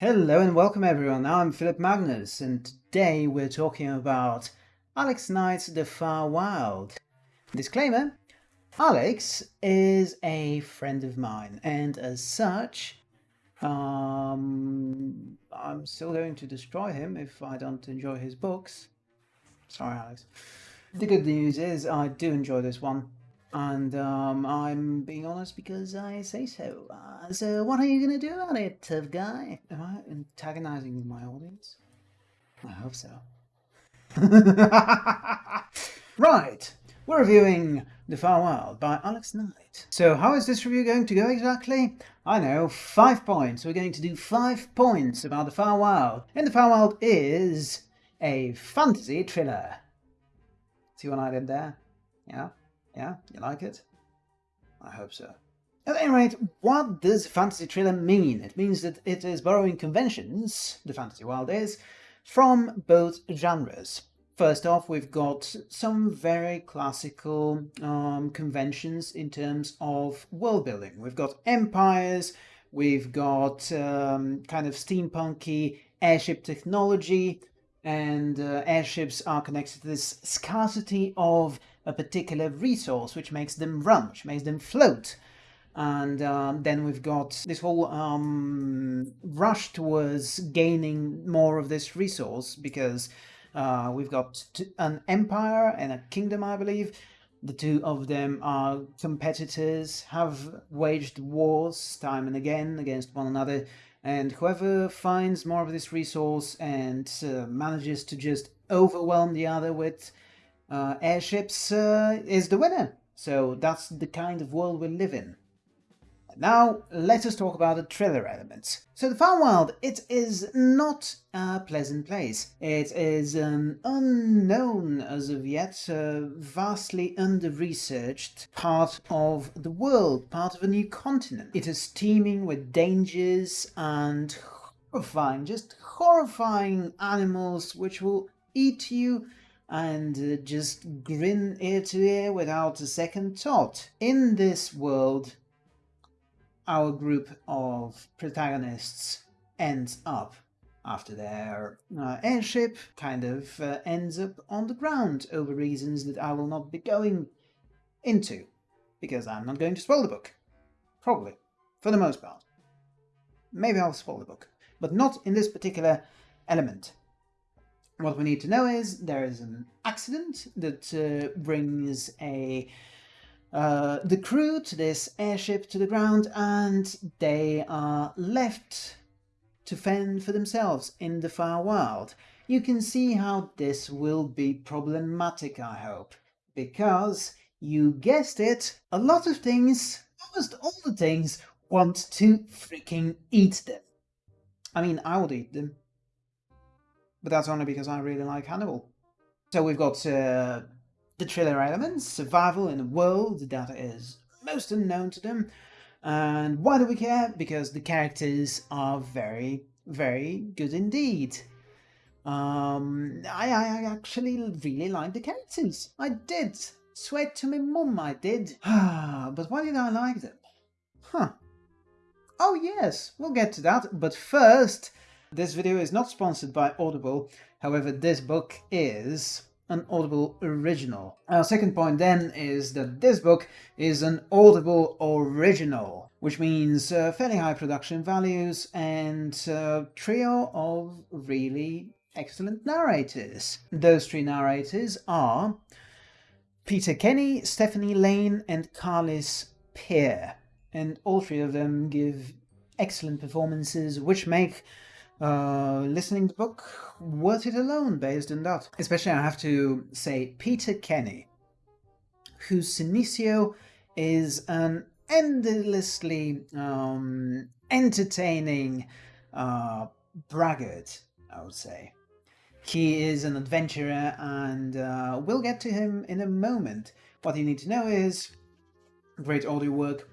Hello and welcome everyone, I'm Philip Magnus and today we're talking about Alex Knight's The Far Wild. Disclaimer, Alex is a friend of mine and as such, um, I'm still going to destroy him if I don't enjoy his books. Sorry Alex. The good news is I do enjoy this one and um, I'm being honest because I say so. Uh, so what are you going to do about it, tough guy? Am I antagonizing my audience? I hope so. right, we're reviewing The Far Wild by Alex Knight. So how is this review going to go exactly? I know, five points. We're going to do five points about The Far Wild. And The Far Wild is a fantasy thriller. See what I did there? Yeah? Yeah, you like it? I hope so. At any rate, what does fantasy thriller mean? It means that it is borrowing conventions, the fantasy world is, from both genres. First off, we've got some very classical um, conventions in terms of world building. We've got empires, we've got um, kind of steampunky airship technology, and uh, airships are connected to this scarcity of a particular resource which makes them run, which makes them float. And um, then we've got this whole um, rush towards gaining more of this resource because uh, we've got an empire and a kingdom, I believe. The two of them are competitors, have waged wars time and again against one another, and whoever finds more of this resource and uh, manages to just overwhelm the other with uh, airships uh, is the winner. So that's the kind of world we live in. Now, let us talk about the thriller elements. So the Far Wild, it is not a pleasant place. It is an unknown, as of yet, uh, vastly under-researched part of the world, part of a new continent. It is teeming with dangers and horrifying, just horrifying animals which will eat you and uh, just grin ear to ear without a second thought. In this world, our group of protagonists ends up after their uh, airship kind of uh, ends up on the ground over reasons that I will not be going into because I'm not going to spoil the book. Probably. For the most part. Maybe I'll spoil the book. But not in this particular element. What we need to know is there is an accident that uh, brings a uh, the crew to this airship to the ground and they are left to fend for themselves in the far wild. You can see how this will be problematic, I hope, because you guessed it, a lot of things, almost all the things, want to freaking eat them. I mean, I would eat them but that's only because I really like Hannibal. So we've got uh, the thriller elements, survival in a world that is most unknown to them. And why do we care? Because the characters are very, very good indeed. Um, I, I actually really liked the characters. I did. Sweat to me mum, I did. but why did I like them? Huh. Oh yes, we'll get to that. But first, this video is not sponsored by Audible, however this book is an Audible original. Our second point then is that this book is an Audible original, which means uh, fairly high production values and a trio of really excellent narrators. Those three narrators are Peter Kenny, Stephanie Lane and Carlyss Peer, and all three of them give excellent performances which make uh, listening to the book worth it alone based on that. Especially I have to say Peter Kenny, whose Senecio is an endlessly um, entertaining uh, braggart, I would say. He is an adventurer and uh, we'll get to him in a moment. What you need to know is great audio work,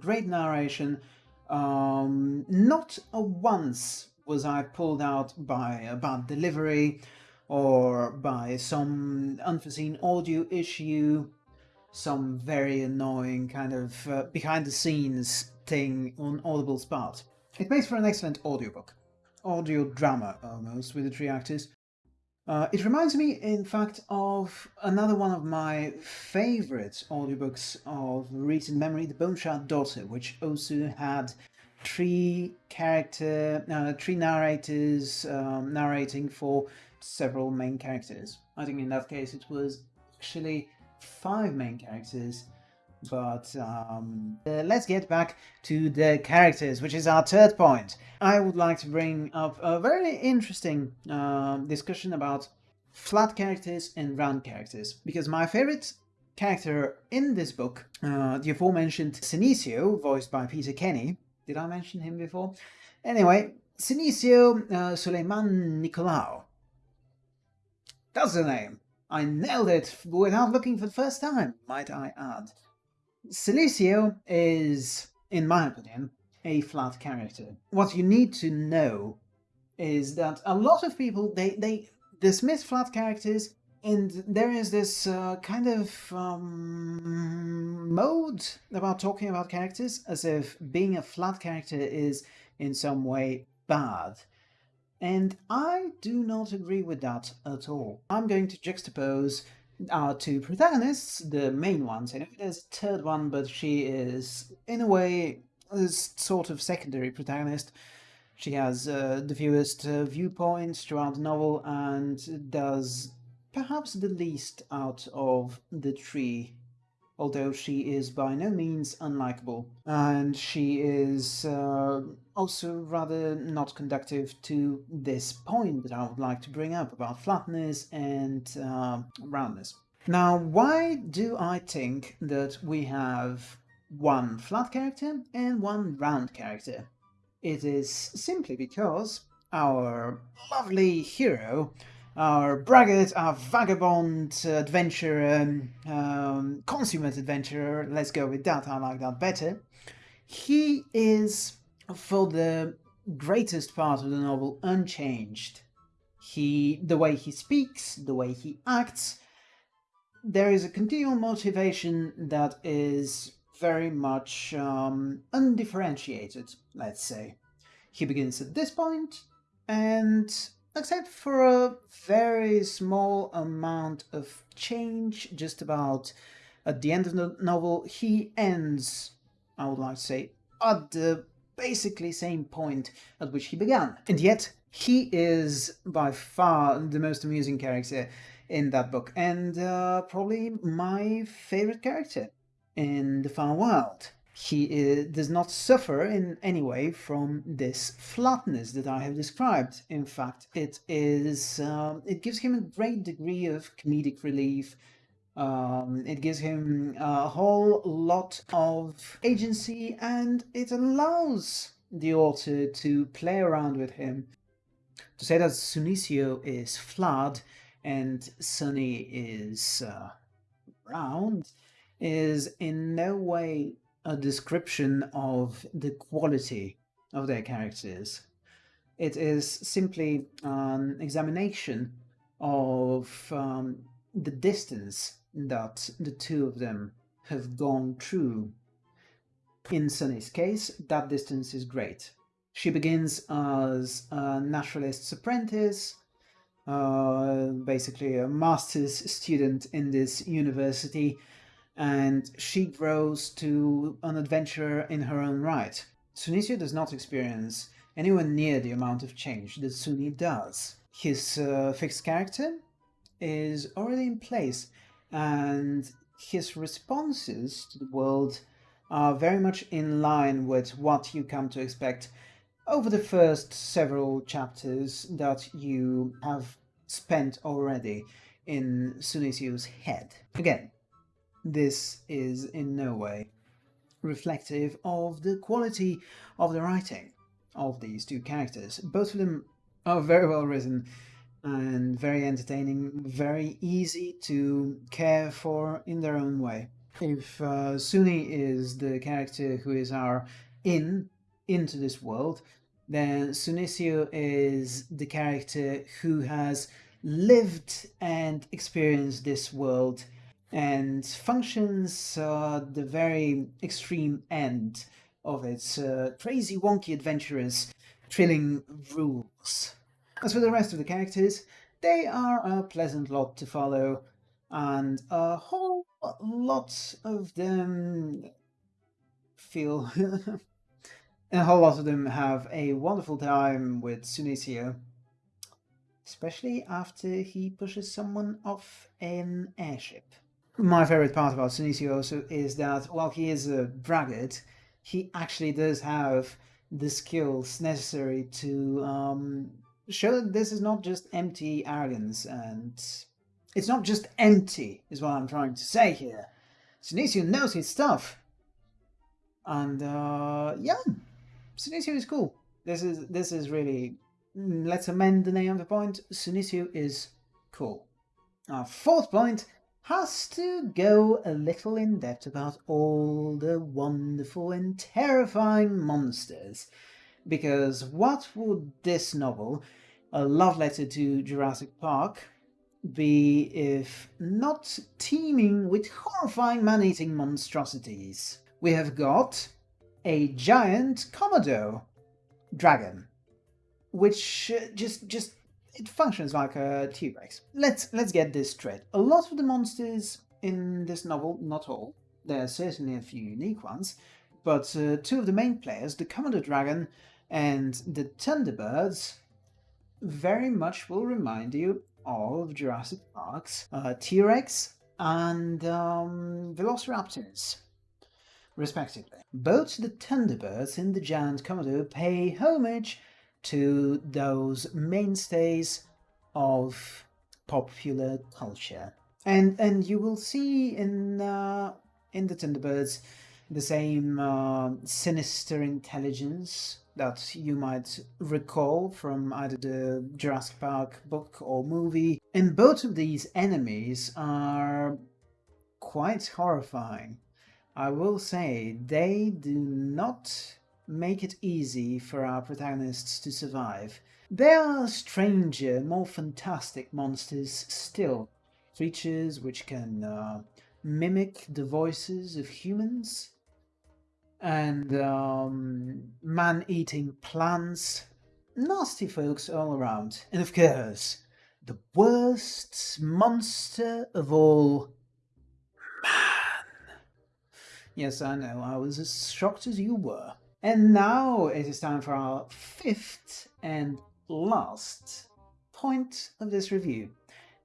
great narration, um, not a once was I pulled out by a bad delivery or by some unforeseen audio issue, some very annoying kind of uh, behind the scenes thing on Audible's part. It makes for an excellent audiobook. audio drama almost with the three actors. Uh, it reminds me, in fact, of another one of my favorite audiobooks of recent memory, The Bone Shard Daughter, which also had three character, uh, three narrators um, narrating for several main characters. I think in that case it was actually five main characters but um, uh, let's get back to the characters, which is our third point. I would like to bring up a very interesting uh, discussion about flat characters and round characters, because my favorite character in this book, uh, the aforementioned Senecio, voiced by Peter Kenny, did I mention him before? Anyway, Senecio uh, Suleiman Nicolau. That's the name. I nailed it without looking for the first time, might I add. Senecio is, in my opinion, a flat character. What you need to know is that a lot of people, they, they dismiss flat characters and there is this uh, kind of um, mode about talking about characters as if being a flat character is in some way bad. And I do not agree with that at all. I'm going to juxtapose our two protagonists, the main ones. Know there's a third one, but she is, in a way, a sort of secondary protagonist. She has uh, the fewest uh, viewpoints throughout the novel and does perhaps the least out of the three although she is by no means unlikable. And she is uh, also rather not conductive to this point that I would like to bring up about flatness and uh, roundness. Now, why do I think that we have one flat character and one round character? It is simply because our lovely hero our braggart, our vagabond adventurer, um, consummate adventurer, let's go with that, I like that better. He is, for the greatest part of the novel, unchanged. He, the way he speaks, the way he acts, there is a continual motivation that is very much um, undifferentiated, let's say. He begins at this point, and except for a very small amount of change just about at the end of the novel he ends i would like to say at the basically same point at which he began. And yet he is by far the most amusing character in that book and uh, probably my favorite character in the far wild he does not suffer in any way from this flatness that I have described. In fact, it is um, it gives him a great degree of comedic relief. Um, it gives him a whole lot of agency and it allows the author to play around with him. To say that Sunecio is flat and Sunny is uh, round is in no way a description of the quality of their characters. It is simply an examination of um, the distance that the two of them have gone through. In Sunny's case, that distance is great. She begins as a naturalist's apprentice, uh, basically a master's student in this university, and she grows to an adventurer in her own right. Sunecio does not experience anywhere near the amount of change that Suni does. His uh, fixed character is already in place and his responses to the world are very much in line with what you come to expect over the first several chapters that you have spent already in Sunecio's head. Again, this is in no way reflective of the quality of the writing of these two characters. Both of them are very well written and very entertaining, very easy to care for in their own way. If uh, Suni is the character who is our in into this world, then Sunecio is the character who has lived and experienced this world and functions uh, the very extreme end of its uh, crazy wonky adventurous, thrilling rules. As for the rest of the characters, they are a pleasant lot to follow, and a whole lot of them feel... a whole lot of them have a wonderful time with Suniccio, especially after he pushes someone off an airship. My favorite part about Suniccio also is that while he is a braggart, he actually does have the skills necessary to um, show that this is not just empty arrogance and it's not just empty is what I'm trying to say here. Suniccio knows his stuff. And uh, yeah, Suniccio is cool. This is this is really let's amend the name of the point. Suniccio is cool. Our fourth point has to go a little in depth about all the wonderful and terrifying monsters. Because what would this novel, A Love Letter to Jurassic Park, be if not teeming with horrifying man-eating monstrosities? We have got a giant Komodo dragon, which uh, just just it functions like a T-Rex. Let's let's get this straight. A lot of the monsters in this novel, not all, there are certainly a few unique ones, but uh, two of the main players, the Komodo Dragon and the Thunderbirds, very much will remind you of Jurassic Park's uh, T-Rex and um, Velociraptors, respectively. Both the Thunderbirds and the Giant Komodo pay homage to those mainstays of popular culture. And and you will see in uh, in the Thunderbirds the same uh, sinister intelligence that you might recall from either the Jurassic Park book or movie. And both of these enemies are quite horrifying. I will say they do not make it easy for our protagonists to survive. There are stranger, more fantastic monsters still. Creatures which can uh, mimic the voices of humans and um, man-eating plants. Nasty folks all around. And of course, the worst monster of all, man. Yes, I know, I was as shocked as you were. And now it is time for our fifth and last point of this review.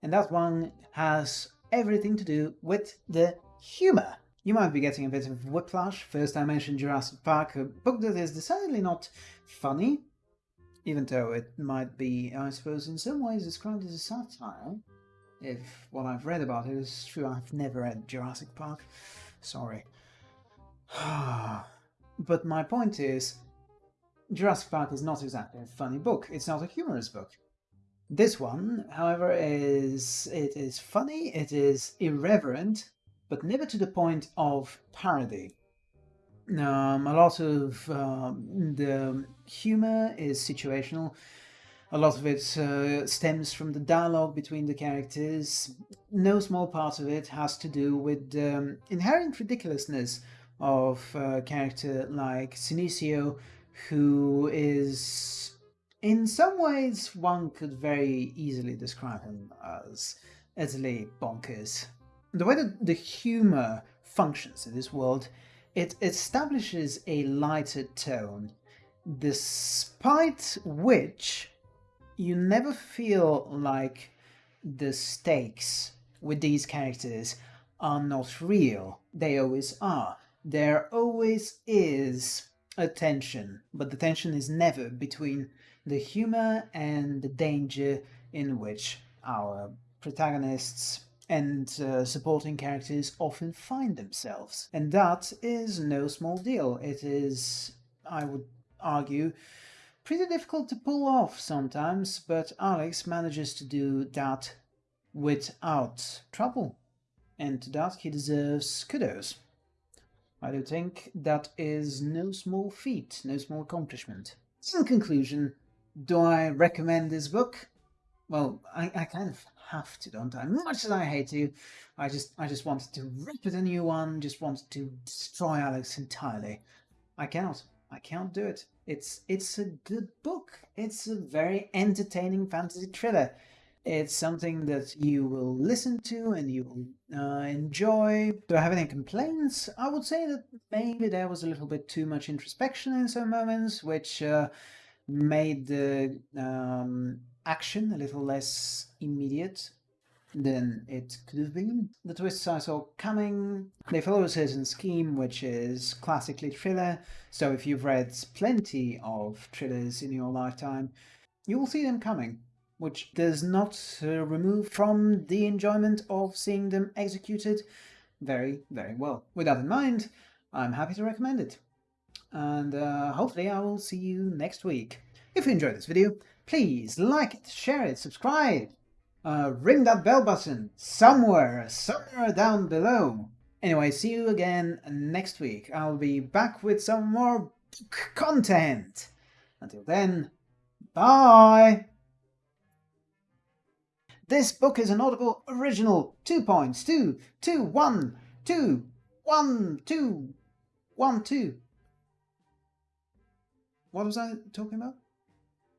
And that one has everything to do with the humour. You might be getting a bit of whiplash. First I mentioned Jurassic Park, a book that is decidedly not funny, even though it might be, I suppose, in some ways described as a satire. If what I've read about it is true, I've never read Jurassic Park. Sorry. Ah. But my point is, Jurassic Park is not exactly a funny book. It's not a humorous book. This one, however, is it is funny, it is irreverent, but never to the point of parody. Um, a lot of um, the humor is situational. A lot of it uh, stems from the dialogue between the characters. No small part of it has to do with um, inherent ridiculousness of a character like Suniccio, who is in some ways one could very easily describe him as utterly bonkers. The way that the humor functions in this world, it establishes a lighter tone, despite which you never feel like the stakes with these characters are not real. They always are there always is a tension, but the tension is never between the humor and the danger in which our protagonists and uh, supporting characters often find themselves. And that is no small deal. It is, I would argue, pretty difficult to pull off sometimes, but Alex manages to do that without trouble. And to that he deserves kudos. I do think that is no small feat, no small accomplishment. In conclusion, do I recommend this book? Well, I, I kind of have to, don't I? Much as I hate to, I just I just wanted to rip it a new one, just wanted to destroy Alex entirely. I cannot. I can't do it. It's it's a good book. It's a very entertaining fantasy thriller. It's something that you will listen to and you will uh, enjoy. Do I have any complaints? I would say that maybe there was a little bit too much introspection in some moments, which uh, made the um, action a little less immediate than it could have been. The twists I saw coming, they follow a certain scheme which is classically thriller, so if you've read plenty of thrillers in your lifetime, you will see them coming which does not uh, remove from the enjoyment of seeing them executed very, very well. With that in mind, I'm happy to recommend it. And uh, hopefully I will see you next week. If you enjoyed this video, please like it, share it, subscribe, uh, ring that bell button somewhere, somewhere down below. Anyway, see you again next week. I'll be back with some more content. Until then, bye! This book is an Audible original. Two points. Two, two, one, two, one, two, one, two. What was I talking about?